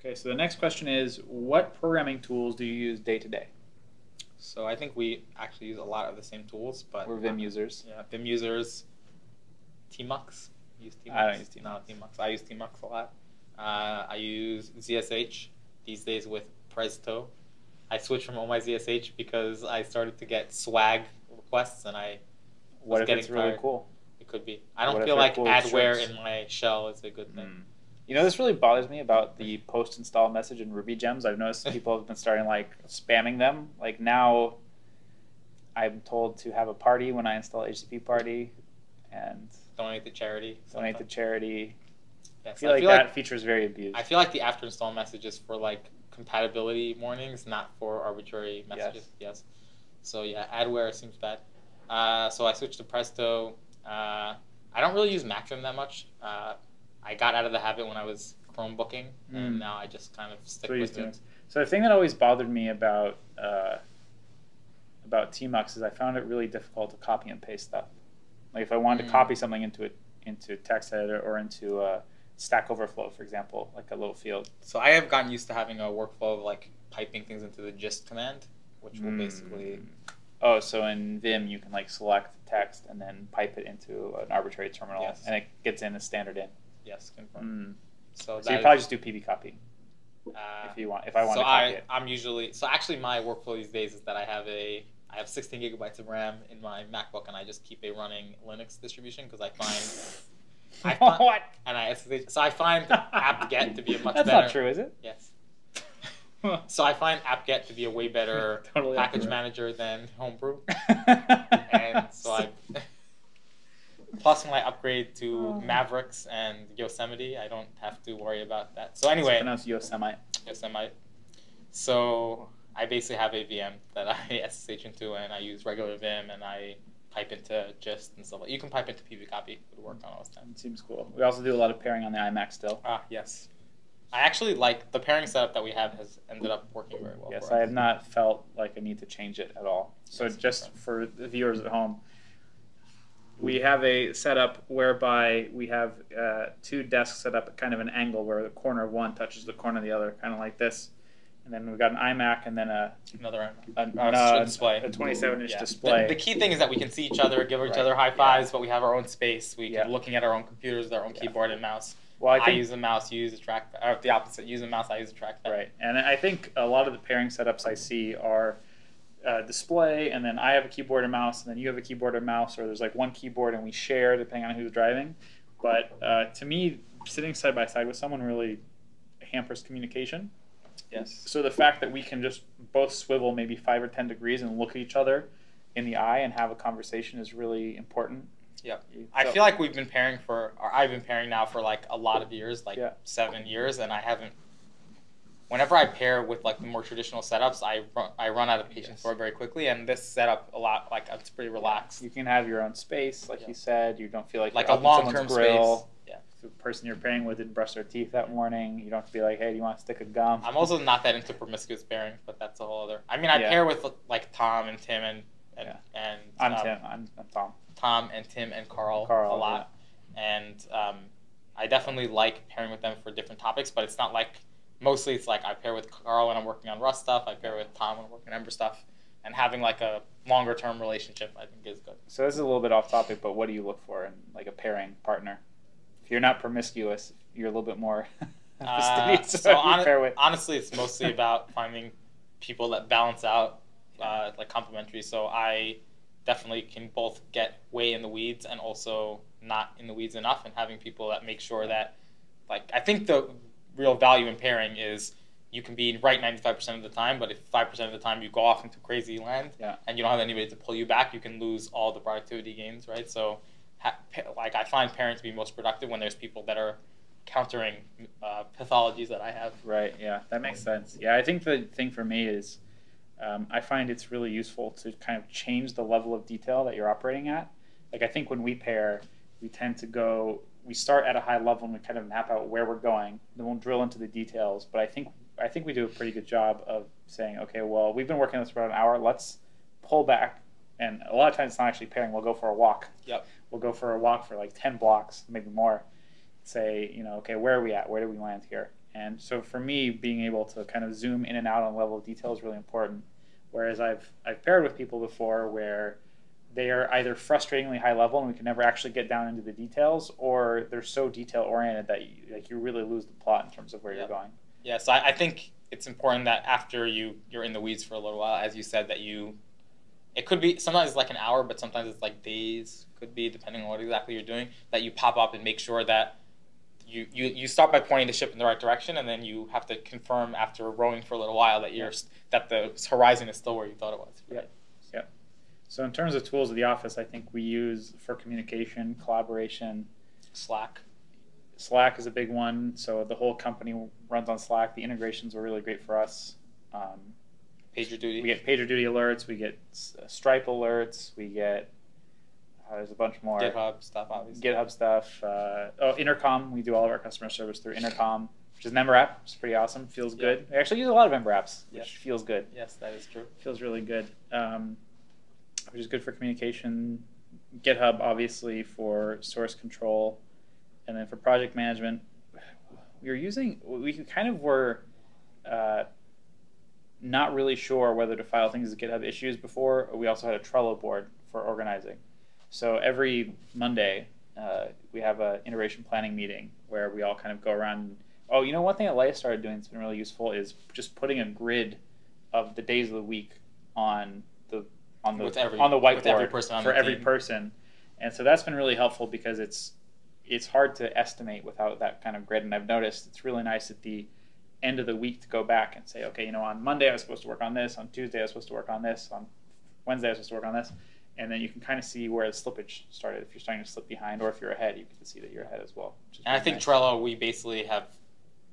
Okay, so the next question is, what programming tools do you use day to day? So I think we actually use a lot of the same tools, but We're Vim users. Yeah, Vim users. Tmux. Use Tmux. I don't use Tmux. Tmux. I use Tmux a lot. Uh, I use ZSH these days with Prezto. I switched from Oh My ZSH because I started to get swag requests, and I What was if getting it's really cool? it could be. I don't What feel like cool adware in my shell is a good thing. Mm. You know, this really bothers me about the post install message in Ruby gems. I've noticed people have been starting like spamming them. Like now, I'm told to have a party when I install HTTParty and Donate to charity. donate to charity. I feel I like feel that like feature is very abused. I feel like the after install message is for like compatibility warnings, not for arbitrary messages. Yes. So yeah, adware seems bad. Uh, so I switched to Prezto. Uh, I don't really use MacVim that much. Uh, I got out of the habit when I was Chromebooking, Mm. and now I just kind of stick So with doing- it. So the thing that always bothered me about uh, about Tmux is I found it really difficult to copy and paste stuff. Like if I wanted to Mm. copy something into it into text editor or into uh, Stack Overflow, for example, like a little field. So I have gotten used to having a workflow of like piping things into the gist command, which will basically Mm. Oh, so in Vim you can like select text and then pipe it into an arbitrary terminal, Yes. and it gets in as standard in. Yes confirm. Mm. So, So you probably is- just do pbcopy uh, if you want. If I want so to copy I, it. I'm usually so actually my workflow these days is that I have a I have 16 gigabytes of RAM in my MacBook and I just keep a running Linux distribution because I find I find what? and I so I find apt-get to be a much That's better not true, is it? yes. So I find apt-get to be a way better Totally package accurate. manager than Homebrew, and so I. Plus, when I upgrade to Oh. Mavericks and Yosemite, I don't have to worry about that. So anyway, It's anyway, pronounced Yosemite. Yosemite. So I basically have a VM that I SSH into, and I use regular Vim, and I pipe into Gist and stuff. like You can pipe into pbcopy; it would work on OS 10. It seems cool. We also do a lot of pairing on the iMac still. Ah, yes. I actually like the pairing setup that we have has ended up working very well. Yes, for I have not felt like I need to change it at all. So Yes, just for the viewers at home, we have a setup whereby we have uh, two desks set up at kind of an angle where the corner of one touches the corner of the other, kind of like this. And then we've got an iMac and then a, Another a, uh, display. a 27 inch Yeah. display. The, the key thing is that we can see each other, give each Right. other high fives, but we have our own space. We Yeah. looking at our own computers with our own Yeah. keyboard and mouse. well, I I, use a mouse, you use a track, or the opposite. Use a mouse, I use a trackpad. Right, and I think a lot of the pairing setups I see are uh, display, and then I have a keyboard and mouse, and then you have a keyboard and mouse, or there's like one keyboard and we share depending on who's driving. But uh, to me, sitting side by side with someone really hampers communication. Yes. So the fact that we can just both swivel maybe five or ten degrees and look at each other in the eye and have a conversation is really important. Yep. You- I feel like we've been pairing for, or I've been pairing now for like a lot of years, like Yeah. seven years, and I haven't. Whenever I pair with like the more traditional setups, I run, I run out of patience Yes. for it very quickly, and this setup a lot like it's pretty relaxed, you can have your own space, like Yeah. you said. You don't feel like like a long term grill. space. Yeah. the person you're pairing with didn't brush their teeth that morning. You don't have to be like, hey, do you want to stick a gum? I'm also not that into promiscuous pairing, but that's a whole other. I mean, I Yeah. pair with like Tom and Tim and and, Yeah. and I'm um, Tim. I'm, I'm Tom. Tom and Tim and Carl, Carl, a lot, and um, I definitely like pairing with them for different topics. But it's not like mostly it's like I pair with Carl when I'm working on Rust stuff. I pair with Tom when I'm working on Ember stuff, and having like a longer term relationship I think is good. So this is a little bit off topic, but what do you look for in like a pairing partner? If you're not promiscuous, you're a little bit more Uh, so Who do you hon- pair with? honestly, it's mostly about finding people that balance out, uh, like complementary. So I definitely can both get way in the weeds and also not in the weeds enough, and having people that make sure that, like, I think the real value in pairing is you can be right 95% of the time, but if 5% of the time you go off into crazy land Yeah. and you don't have anybody to pull you back, you can lose all the productivity gains, right? So, ha- like, I find pairing to be most productive when there's people that are countering uh, pathologies that I have. Right. Yeah, that makes sense. Yeah, I think the thing for me is, um, I find it's really useful to kind of change the level of detail that you're operating at. Like I think when we pair, we tend to go. We start at a high level and we kind of map out where we're going. Then we'll drill into the details. But I think I think we do a pretty good job of saying, okay, well, we've been working on this for about an hour. Let's pull back. And a lot of times it's not actually pairing. We'll go for a walk. Yep. We'll go for a walk for like ten blocks, maybe more. Say, you know, okay, where are we at? Where do we land here? And so for me, being able to kind of zoom in and out on level of detail is really important. Whereas I've I've paired with people before where they are either frustratingly high level and we can never actually get down into the details, or they're so detail oriented that you, like you really lose the plot in terms of where Yeah. you're going. Yeah, so I, I think it's important that after you you're in the weeds for a little while, as you said, that you it could be sometimes it's like an hour, but sometimes it's like days. Could be depending on what exactly you're doing. That you pop up and make sure that you you, you start by pointing the ship in the right direction, and then you have to confirm after rowing for a little while that you're that the horizon is still where you thought it was. Yeah. So in terms of tools of the office, I think we use for communication, collaboration. Slack. Slack is a big one. So the whole company runs on Slack. The integrations are really great for us. Um, PagerDuty. we get PagerDuty alerts. We get S- Stripe alerts. We get uh, there's a bunch more. GitHub stuff, obviously. GitHub stuff. Uh, oh, Intercom. We do all of our customer service through Intercom, which is an Ember app. It's pretty awesome. Feels Yeah. good. We actually use a lot of Ember apps, which Yeah. feels good. Yes, that is true. Feels really good. Um, which is good for communication. GitHub, obviously, for source control, and then for project management, we were using. We kind of were. Uh, not really sure whether to file things as GitHub issues before. We also had a Trello board for organizing. So every Monday, uh, we have a iteration planning meeting where we all kind of go around. And, oh, you know, one thing that Leia started doing that's been really useful is just putting a grid of the days of the week on on the With every- on the whiteboard every person on for every team. person, and so that's been really helpful because it's it's hard to estimate without that kind of grid. And I've noticed it's really nice at the end of the week to go back and say, okay, you know, on Monday I was supposed to work on this, on Tuesday I was supposed to work on this, on Wednesday I was supposed to work on this, and then you can kind of see where the slippage started. If you're starting to slip behind, or if you're ahead, you can see that you're ahead as well. And I think nice. Trello, we basically have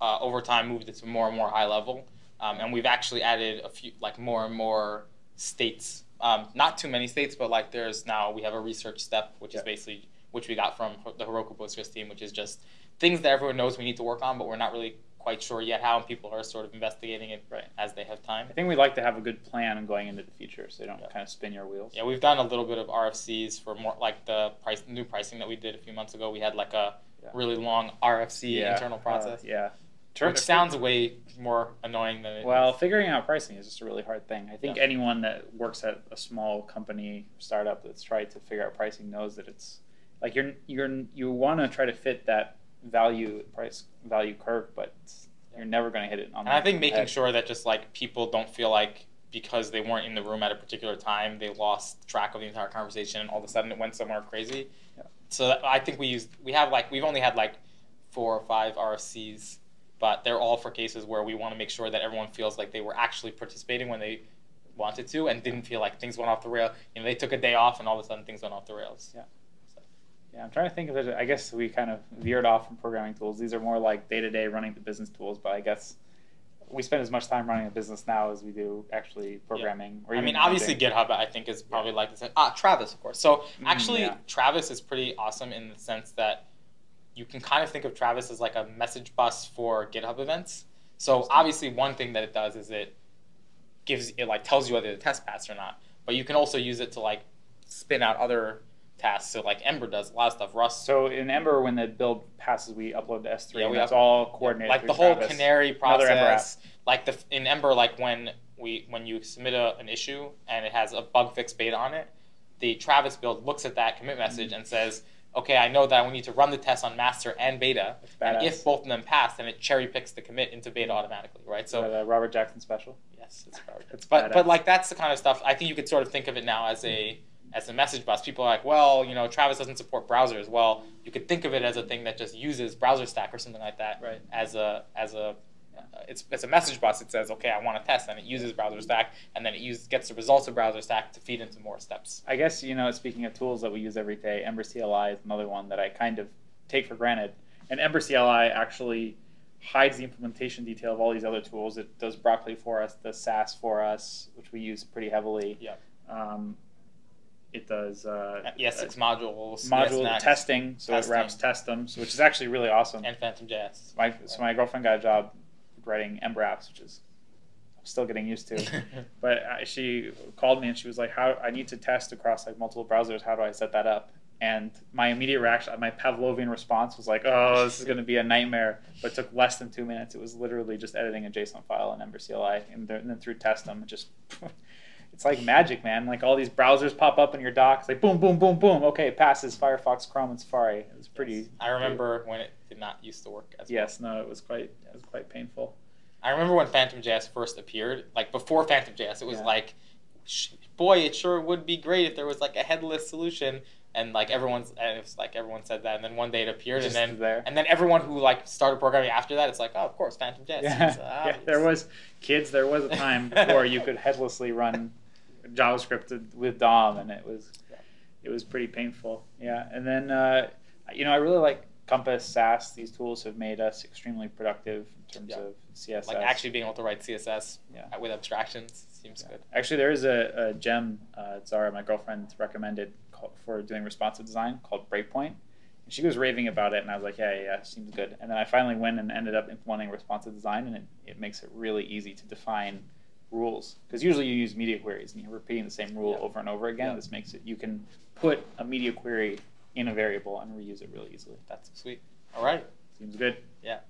uh, over time moved it to more and more high level, um, and we've actually added a few, like more and more states. Um, not too many states, but like there's now we have a research step, which is basically which we got from the Heroku Postgres team, which is just things that everyone knows we need to work on, but we're not really quite sure yet how, and people are sort of investigating it Right. as they have time. I think we like to have a good plan going into the future, so you don't Yeah. kind of spin your wheels. Yeah, we've done a little bit of RFCs for more like the price new pricing that we did a few months ago. We had like a Yeah. really long RFC Yeah, internal uh, process. Yeah. which sounds way more annoying than it Well, is. figuring out pricing is just a really hard thing. I think Yeah. anyone that works at a small company startup that's tried to figure out pricing knows that it's like you're you're you want to try to fit that value price value curve, but you're never going to hit it on. And I think making head. sure that just like people don't feel like because they weren't in the room at a particular time, they lost track of the entire conversation, and all of a sudden it went somewhere crazy. Yeah. So that, I think we used we have like we've only had like four or five RFCs, but they're all for cases where we want to make sure that everyone feels like they were actually participating when they wanted to, and didn't feel like things went off the rail. You know, they took a day off, and all of a sudden things went off the rails. Yeah. Yeah, I'm trying to think of it. I guess we kind of veered off from programming tools. These are more like day to day running the business tools, but I guess we spend as much time running a business now as we do actually programming. Or I mean, obviously. GitHub, I think, is probably like this. Ah, Travis, of course. So Mm, actually, yeah. Travis is pretty awesome in the sense that you can kind of think of Travis as like a message bus for GitHub events. So obviously, one thing that it does is it gives it like tells you whether the test passed or not. But you can also use it to like spin out other tasks. So like Ember does a lot of stuff. Rust, So in Ember, when the build passes, we upload to S3. Yeah, we that's all coordinated. like the whole Travis. canary process like the in ember like when we when you submit a, an issue and it has a bug fix beta on it the travis build looks at that commit message Mm-hmm. and says okay i know that we need to run the test on master and beta. And if both of them pass then it cherry picks the commit into beta automatically right? So the Robert Jackson special. yes it's probably It's but but like that's the kind of stuff i think you could sort of think of it now as a as a message bus. People are like well you know travis doesn't support browsers well. You could think of it as a thing that just uses BrowserStack or something like that Right. as a as a it's, it's a message bus. It says, okay, I want to test, and it uses BrowserStack, and then it uses, gets the results of BrowserStack to feed into more steps. I guess you know. Speaking of tools that we use every day, Ember CLI is another one that I kind of take for granted. And Ember CLI actually hides the implementation detail of all these other tools. It does Broccoli for us, does Sass for us, which we use pretty heavily. Yeah. Um, it does uh, ES6 modules, module ES6, testing, so testing. it wraps Testem, which is actually really awesome. and Phantom JS. my so my girlfriend got a job writing Ember apps, which is I'm still getting used to. But uh, she called me and she was like, "How I need to test across like multiple browsers. How do I set that up?" And my immediate reaction, my Pavlovian response was like, "Oh, this is going to be a nightmare." But it took less than two minutes. It was literally just editing a JSON file in Ember CLI, and then, and then through Testem, it just it's like magic, man. Like all these browsers pop up in your dock. It's like boom, boom, boom, boom. Okay, it passes Firefox, Chrome, and Safari. It was pretty. Yes. I remember when it did not used to work as Yes, no, it was quite it was quite painful. I remember when Phantom JS first appeared. Like before Phantom JS, it was Yeah. like, boy, it sure would be great if there was like a headless solution. And like everyone's, and it was like everyone said that, and then one day it appeared, Just and then there. and then everyone who like started programming after that, it's like, oh, of course, Phantom JS. Yeah, yeah, there was kids. There was a time before you could headlessly run JavaScript with DOM, and it was it was pretty painful. Yeah, and then uh, you know I really like Compass, Sass. These tools have made us extremely productive in terms Yeah. of CSS. like actually being able to write CSS Yeah. with abstractions seems Yeah. good. Actually, there is a, a gem uh, Zara, my girlfriend, recommended for doing responsive design called Breakpoint. And she was raving about it, and I was like, yeah, yeah, yeah, seems good. And then I finally went and ended up implementing responsive design, and it, it makes it really easy to define rules. Because usually you use media queries, and you're repeating the same rule Yeah. over and over again. Yeah. This makes it, you can put a media query in a variable and reuse it really easily. That's sweet. All right. Seems good. Yeah.